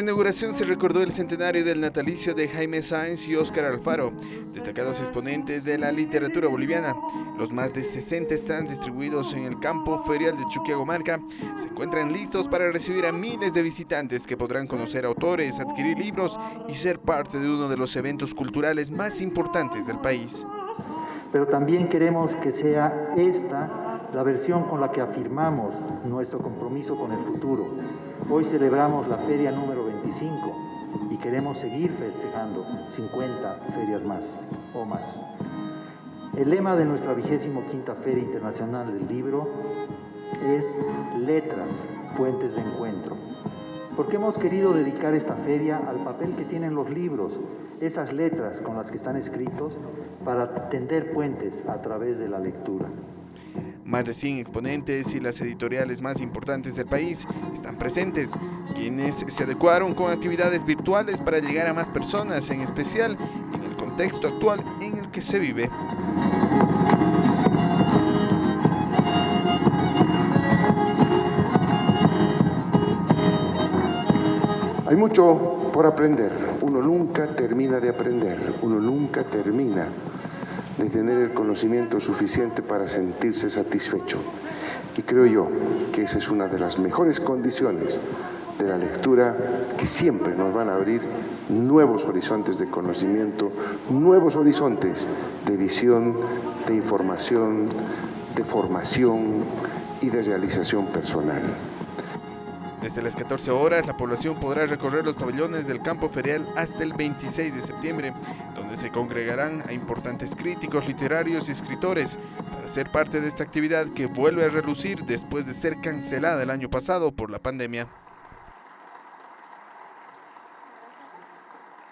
inauguración se recordó el centenario del natalicio de Jaime Sáenz y Óscar Alfaro, destacados exponentes de la literatura boliviana. Los más de 60 stands distribuidos en el campo ferial de Chuquiagomarca se encuentran listos para recibir a miles de visitantes que podrán conocer autores, adquirir libros y ser parte de uno de los eventos culturales más importantes del país. Pero también queremos que sea esta la versión con la que afirmamos nuestro compromiso con el futuro. Hoy celebramos la feria número 25 y queremos seguir festejando 50 ferias más o más. El lema de nuestra vigésimo quinta Feria Internacional del Libro es Letras, Puentes de Encuentro. Porque hemos querido dedicar esta feria al papel que tienen los libros, esas letras con las que están escritos, para tender puentes a través de la lectura. Más de 100 exponentes y las editoriales más importantes del país están presentes, quienes se adecuaron con actividades virtuales para llegar a más personas, en especial en el contexto actual en el que se vive. Hay mucho por aprender, uno nunca termina de aprender, uno nunca termina de tener el conocimiento suficiente para sentirse satisfecho. Y creo yo que esa es una de las mejores condiciones de la lectura que siempre nos van a abrir nuevos horizontes de conocimiento, nuevos horizontes de visión, de información, de formación y de realización personal. Desde las 14 horas, la población podrá recorrer los pabellones del campo ferial hasta el 26 de septiembre, donde se congregarán a importantes críticos literarios y escritores para ser parte de esta actividad que vuelve a relucir después de ser cancelada el año pasado por la pandemia.